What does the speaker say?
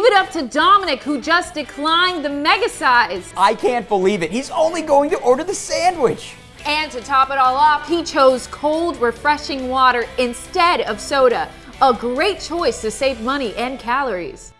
Give it up to Dominic, who just declined the mega size. I can't believe it. He's only going to order the sandwich. And to top it all off, he chose cold, refreshing water instead of soda. A great choice to save money and calories.